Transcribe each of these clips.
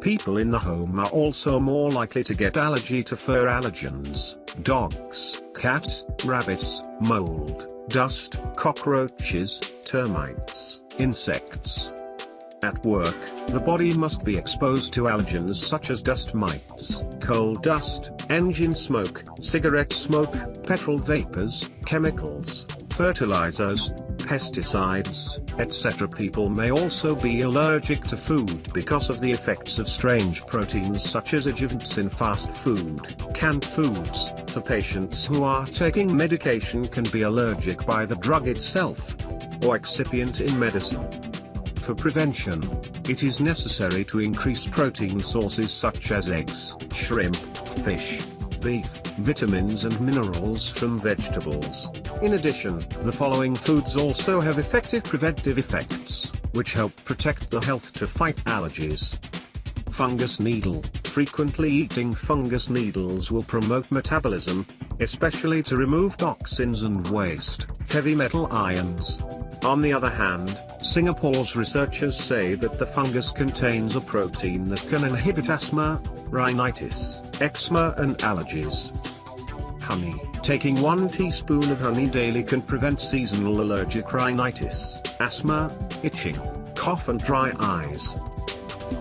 people in the home are also more likely to get allergy to fur allergens, dogs, cats, rabbits, mold, dust, cockroaches, termites, insects. At work, the body must be exposed to allergens such as dust mites, coal dust, engine smoke, cigarette smoke, petrol vapors, chemicals, fertilizers, pesticides, etc. People may also be allergic to food because of the effects of strange proteins such as adjuvants in fast food, canned foods. To patients who are taking medication can be allergic by the drug itself or excipient in medicine. For prevention, it is necessary to increase protein sources such as eggs, shrimp, fish, beef, vitamins and minerals from vegetables. In addition, the following foods also have effective preventive effects, which help protect the health to fight allergies. Fungus needle. Frequently eating fungus needles will promote metabolism, especially to remove toxins and waste, heavy metal ions. On the other hand, Singapore's researchers say that the fungus contains a protein that can inhibit asthma, rhinitis, eczema and allergies. Honey. Taking 1 teaspoon of honey daily can prevent seasonal allergic rhinitis, asthma, itching, cough and dry eyes.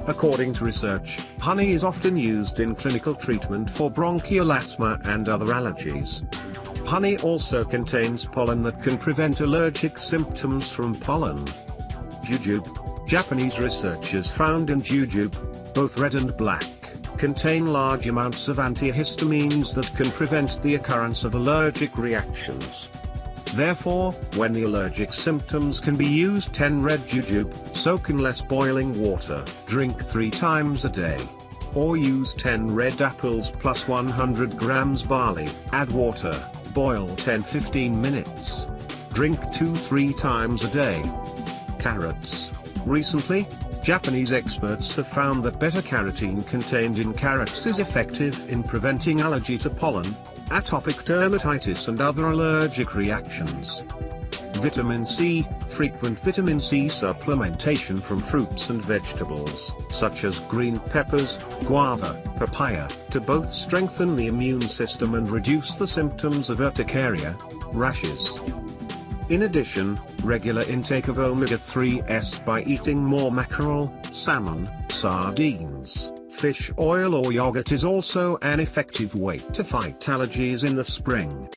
According to research, honey is often used in clinical treatment for bronchial asthma and other allergies. Honey also contains pollen that can prevent allergic symptoms from pollen. Jujube. Japanese researchers found in jujube, both red and black, contain large amounts of antihistamines that can prevent the occurrence of allergic reactions. Therefore, when the allergic symptoms can be used 10 red jujube, soak in less boiling water, drink 3 times a day. Or use 10 red apples plus 100 grams barley, add water, boil 10-15 minutes. Drink 2-3 times a day. Carrots. Recently, Japanese experts have found that beta-carotene contained in carrots is effective in preventing allergy to pollen, atopic dermatitis and other allergic reactions. Vitamin C, frequent vitamin C supplementation from fruits and vegetables, such as green peppers, guava, papaya, to both strengthen the immune system and reduce the symptoms of urticaria, rashes. In addition, regular intake of omega-3s by eating more mackerel, salmon, sardines, fish oil or yogurt is also an effective way to fight allergies in the spring.